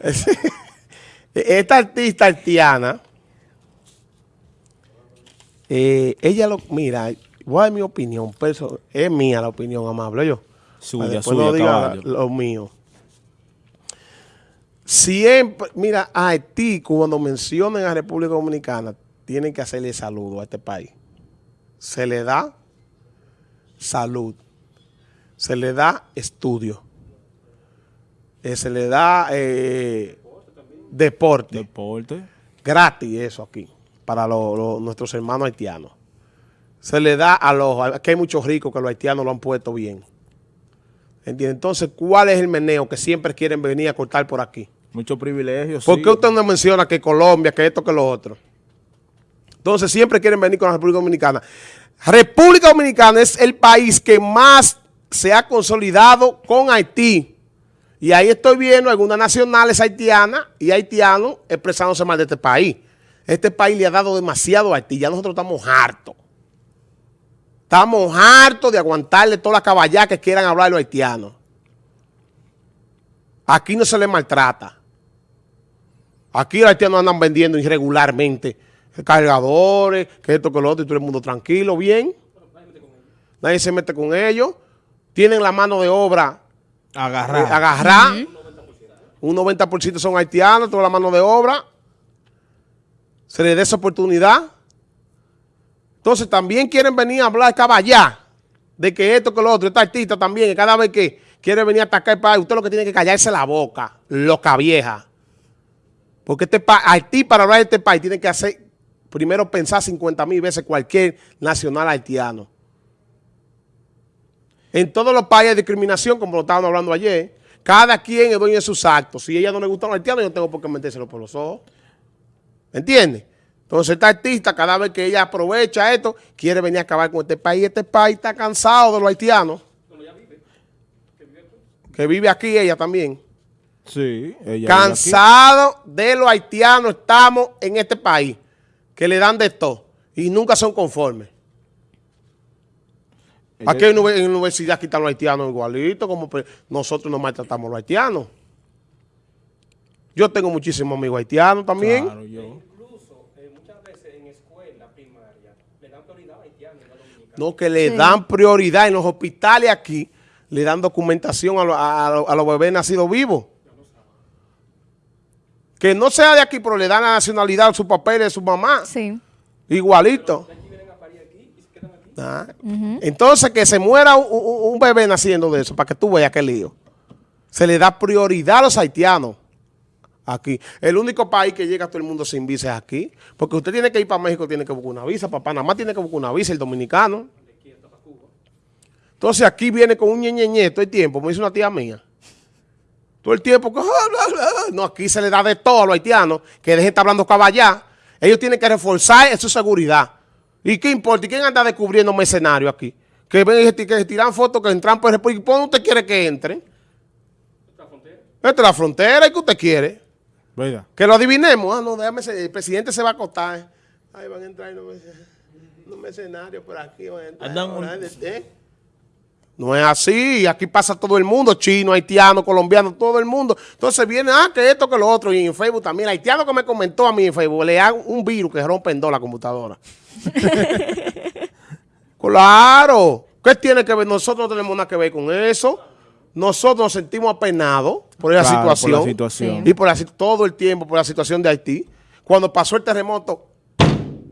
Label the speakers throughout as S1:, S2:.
S1: Esta artista haitiana, eh, ella lo, mira, voy a dar mi opinión, pero es mía la opinión, amable, yo.
S2: Suya, suya,
S1: no diga
S2: caballo.
S1: lo mío. Siempre, mira, a Haití, cuando mencionen a República Dominicana, tienen que hacerle saludo a este país. Se le da salud, se le da estudio, eh, se le da eh, deporte,
S2: Deporte.
S1: gratis eso aquí, para lo- lo- nuestros hermanos haitianos. Se le da a los, aquí hay muchos ricos que los haitianos lo han puesto bien. ¿Entiende? Entonces, ¿cuál es el meneo que siempre quieren venir a cortar por aquí?
S2: Muchos privilegios.
S1: ¿Por
S2: sí.
S1: qué usted no menciona que Colombia, que esto, que lo otro? Entonces siempre quieren venir con la República Dominicana. República Dominicana es el país que más se ha consolidado con Haití. Y ahí estoy viendo algunas nacionales haitianas y haitianos expresándose mal de este país. Este país le ha dado demasiado a Haití. Ya nosotros estamos hartos. Estamos hartos de aguantarle toda la caballá que quieran hablar los haitianos. Aquí no se les maltrata. Aquí los haitianos andan vendiendo irregularmente cargadores, que esto, que lo otro, y todo el mundo tranquilo, bien. Nadie se mete con ellos. Tienen la mano de obra
S2: Agarrar.
S1: eh, agarrar. Un 90% son haitianos, toda la mano de obra. Se les dé esa oportunidad. Entonces también quieren venir a hablar caballá de que esto, que lo otro. Esta artista también, que cada vez que quiere venir a atacar el país, usted lo que tiene que callarse la boca, loca vieja. Porque este Haití, para hablar de este país, tiene que hacer, primero pensar 50 mil veces cualquier nacional haitiano. En todos los países hay discriminación, como lo estábamos hablando ayer. Cada quien es dueño de sus actos. Si a ella no le gusta los haitianos, yo no tengo por qué metérselo por los ojos. ¿Entiendes? Entonces esta artista, cada vez que ella aprovecha esto, quiere venir a acabar con este país. Este país está cansado de los haitianos. Que vive aquí ella también.
S2: Sí. Ella vive
S1: Cansado de los haitianos estamos en este país. Que le dan de todo. Y nunca son conformes.
S2: Aquí.
S1: En la universidad quitan los haitianos igualito, como nosotros nos maltratamos a los haitianos. Yo tengo muchísimos amigos haitianos también.
S2: Claro, yo.
S3: Incluso eh, muchas veces en escuela primaria le dan prioridad a haitianos y no
S1: que le
S4: Sí.
S1: dan prioridad en los hospitales aquí, le dan documentación a, lo- a- a lo- a los bebés nacidos vivos. Que no sea de aquí, pero le dan la nacionalidad, su papel de su mamá.
S4: Sí.
S1: Igualito. Ah. Entonces, que se muera un, un- un bebé naciendo de eso, para que tú veas qué lío. Se le da prioridad a los haitianos aquí. El único país que llega a todo el mundo sin visa es aquí. Porque usted tiene que ir para México, tiene que buscar una visa. Para Panamá tiene que buscar una visa, el dominicano. Entonces, aquí viene con un ñeñeñe todo el tiempo, me dice una tía mía. Todo el tiempo, que, no, aquí se le da de todo a los haitianos, que dejen de estar hablando caballá. Ellos tienen que reforzar su seguridad. ¿Y qué importa? ¿Y quién anda descubriendo mercenarios aquí? Que ven y se- que tiran fotos, que entran por República. ¿Por dónde usted quiere que entren? Esta es la frontera. ¿Y qué usted quiere? Que lo adivinemos. Ah, no, déjame, el presidente se va a acostar. Ahí van a entrar unos merce- unos mercenarios por aquí. Van a entrar
S2: Andan
S1: ahora,
S2: un-
S1: ¿eh? No es así, aquí pasa todo el mundo, chino, haitiano, colombiano, todo el mundo. Entonces viene, ah, que esto, que lo otro, y en Facebook también, el haitiano que me comentó a mí en Facebook, le dan un virus que rompe en dos la computadora. claro, ¿qué tiene que ver? Nosotros no tenemos nada que ver con eso. Nosotros nos sentimos apenados por esa
S2: Claro, por la
S1: situación.
S2: situación.
S1: Y por la, todo el tiempo por la situación de Haití. Cuando pasó el terremoto,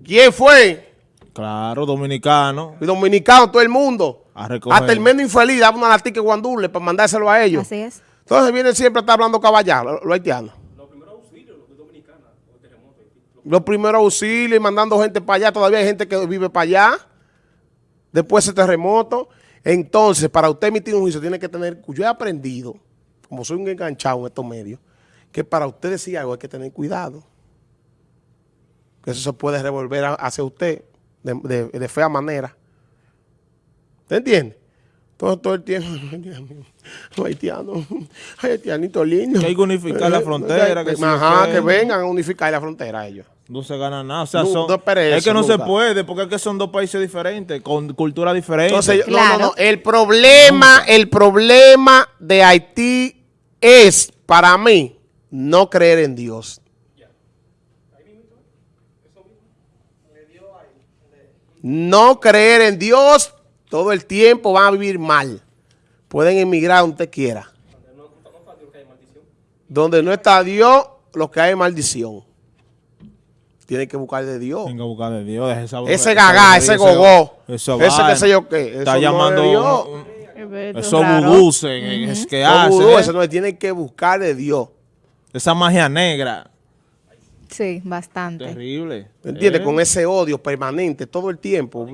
S1: ¿quién fue?
S2: Claro, dominicano.
S1: El dominicano, todo el mundo.
S2: A recoger.
S1: Hasta el menos infeliz daba una latica guandule para mandárselo a ellos.
S4: Así es.
S1: Entonces vienen siempre a estar hablando caballá, los los haitianos. Los primeros auxilios y mandando gente para allá. Todavía hay gente que vive para allá. Después de ese terremoto. Entonces, para usted emitir un juicio, tiene que tener... Yo he aprendido, como soy un enganchado en estos medios, que para usted decir algo hay que tener cuidado. Que eso se puede revolver hacia usted de, de- de fea manera. ¿Te entiende? Todo, todo el tiempo, los haitianos, ay, haitianito lindo.
S2: Que hay que unificar la frontera, que sí,
S1: Ajá,
S2: que-
S1: vengan a unificar la frontera ellos.
S2: No se gana nada. O sea,
S1: No,
S2: son-
S1: no
S2: es que no se puede, porque es que son dos países diferentes, con cultura diferente.
S1: Entonces, no,
S4: Claro.
S1: no, no, el problema, el problema de Haití es, para mí, no creer en Dios. No creer en Dios, todo el tiempo van a vivir mal. Pueden emigrar donde usted quiera. Donde no está Dios, lo que hay es maldición. Tienen que buscar de Dios.
S2: Tengo que buscar de Dios. esa-
S1: Ese gagá, ese gogó,
S2: Eso
S1: ese qué sé yo qué.
S2: Está
S1: eso no es
S2: llamando
S1: de Dios.
S2: un- un-
S4: Eso
S2: esos vudús es que hacen. ¿eh?
S1: eso no tienen que buscar de Dios.
S2: Esa magia negra.
S4: Sí, bastante.
S2: Terrible.
S1: ¿Me entiendes?
S2: ¿Eh?
S1: Con ese odio permanente todo el tiempo.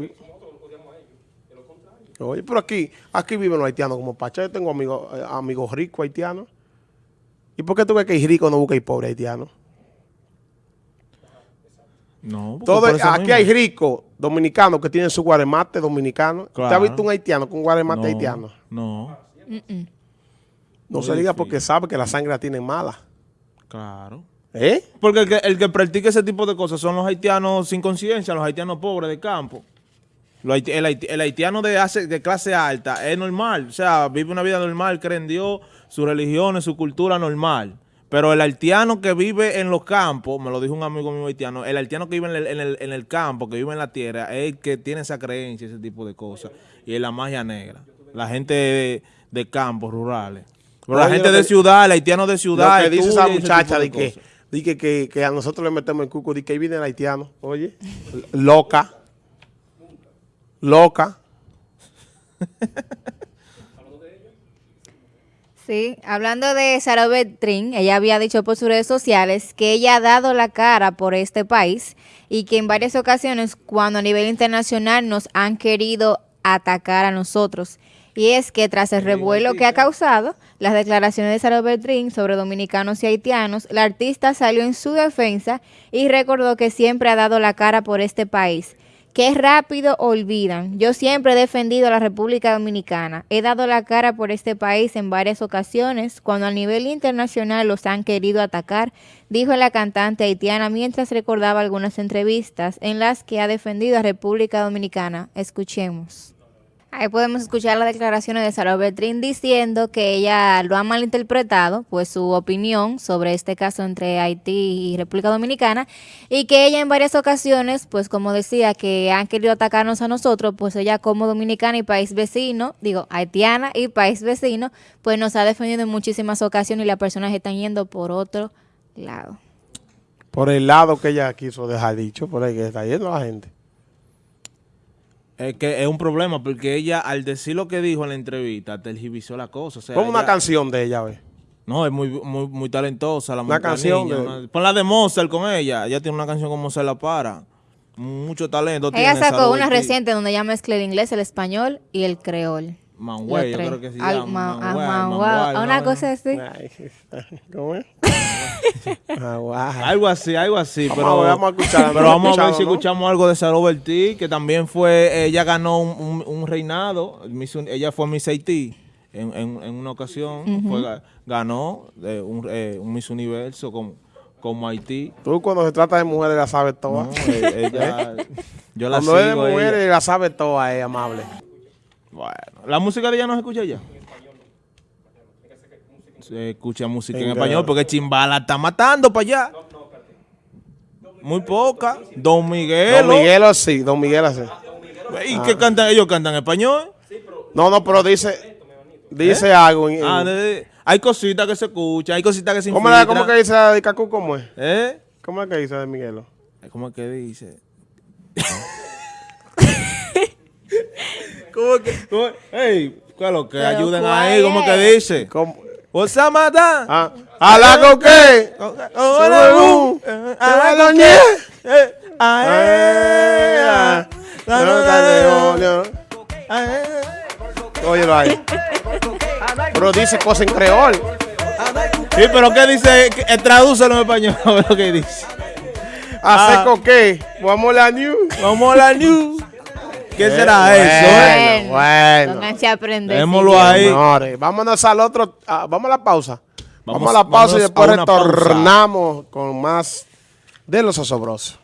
S1: Oye, pero aquí, aquí viven los haitianos como Pacha. Yo tengo amigos, eh, amigos ricos haitianos. ¿Y por qué tú ves que hay rico no busca y pobre haitiano?
S2: No, porque
S1: Todo, aquí
S2: mismo.
S1: hay ricos dominicanos que tienen su guaremate dominicano. ¿Usted ha
S2: Claro.
S1: visto un haitiano con guaremate
S2: No,
S1: haitiano?
S2: No.
S1: No
S2: Muy
S1: se diga
S2: difícil.
S1: porque sabe que la sangre la tienen mala.
S2: claro.
S1: ¿Eh?
S2: Porque el que, el que practica ese tipo de cosas son los haitianos sin conciencia, los haitianos pobres de campo. El, haiti- el haitiano de, hace- de clase alta es normal, o sea, vive una vida normal, cree en Dios, su religión, su cultura normal. Pero el haitiano que vive en los campos, me lo dijo un amigo mío haitiano, el haitiano que vive en el, en el- en el campo, que vive en la tierra, es el que tiene esa creencia, ese tipo de cosas. Y es la magia negra. La gente de, de campos rurales. Pero la gente de
S1: que-
S2: ciudad, el haitiano de ciudad.
S1: Lo que dice esa muchacha de de que, que, que a nosotros le metemos el cuco, de que ahí viene el haitiano. Oye, loca. Loca.
S4: Sí, hablando de Sarah Betrin, ella había dicho por sus redes sociales que ella ha dado la cara por este país y que en varias ocasiones cuando a nivel internacional nos han querido atacar a nosotros. Y es que tras el revuelo que ha causado las declaraciones de Sarah Betrin sobre dominicanos y haitianos, la artista salió en su defensa y recordó que siempre ha dado la cara por este país. Qué rápido olvidan. Yo siempre he defendido a la República Dominicana. He dado la cara por este país en varias ocasiones cuando a nivel internacional los han querido atacar, dijo la cantante haitiana mientras recordaba algunas entrevistas en las que ha defendido a República Dominicana. Escuchemos. Ahí podemos escuchar las declaraciones de Sara Betrín diciendo que ella lo ha malinterpretado, pues su opinión sobre este caso entre Haití y República Dominicana, y que ella en varias ocasiones, pues como decía, que han querido atacarnos a nosotros, pues ella como dominicana y país vecino, digo, haitiana y país vecino, pues nos ha defendido en muchísimas ocasiones y las personas están yendo por otro lado.
S1: Por el lado que ella quiso dejar dicho, por ahí que está yendo la gente.
S2: Es que es un problema porque ella, al decir lo que dijo en la entrevista, tergiversó la cosa. O sea,
S1: Como una canción de ella, ve.
S2: No, es muy, muy, muy talentosa la
S1: Una canción
S2: niña,
S1: de-
S2: una- Pon la de Mozart con ella. Ella tiene una canción con Mozart La Para. Mucho talento
S4: Ella
S2: tiene.
S4: sacó una reciente donde ella mezcla el inglés, el español y el creol.
S2: Manhue, yo creo que se
S4: Al-
S2: llama.
S4: ma- ah, una
S2: ¿no?
S4: cosa así.
S1: ¿Cómo es?
S2: Algo así, algo así.
S1: Vamos
S2: pero,
S1: a ver, vamos a escuchar,
S2: Pero
S1: no
S2: vamos a ver si
S1: ¿no?
S2: escuchamos algo de Sarah Bertí, que también fue, ella ganó un, un- un reinado, ella fue Miss Haití en, en- en una ocasión, fue ganó eh, un, eh, un Miss Universo con, como Haití.
S1: Tú cuando se trata de mujeres la sabes toda.
S2: No, eh, ella, yo la
S1: Cuando es de
S2: sigo. ella.
S1: mujeres la sabe toda, es amable.
S2: Bueno, la música de ella no se escucha ya. Se escucha música en español porque Chimbala está matando para allá. Muy poca. Don Miguel.
S1: Don Miguelo sí, Don Miguelo sí.
S2: ¿Y qué cantan? ¿Ellos cantan español?
S1: No, no, pero dice, dice algo. en- en-
S2: Ah, de- de- hay cositas que se escuchan, hay cositas que se
S1: ¿Cómo, la-. ¿Cómo que dice de Cacú? ¿Cómo es?
S2: ¿Eh?
S1: ¿Cómo es que dice de Miguelo?
S2: ¿Cómo es que dice? ¿Cómo que? cómo- Ey, ¿cuál es lo que?
S4: ¿cuál
S2: ahí, ¿cómo que dice?
S1: ¿Cómo?
S2: ¿Vos a matar?
S1: Ah, ¿A la coque? ¡A la doña!
S2: Eh, a. La, la, la, la.
S1: Óyelo ahí. Pero dice cosas en creol.
S2: Sí, pero ¿qué dice? Eh, Tradúcelo en español, a ver lo que dice.
S1: ¿Hace
S2: Ah.
S1: coque? Vamos a la new.
S2: Vamos a la news. ¿Qué será
S1: bueno.
S2: eso? eh?
S1: bueno.
S4: Pónganse a aprender.
S2: Démoslo
S4: sí,
S2: ahí.
S1: Señores, vámonos al otro. ah, vamos a la pausa. Vamos,
S2: Vamos-
S1: a la pausa y después
S2: pausa.
S1: retornamos con más de los osobrosos.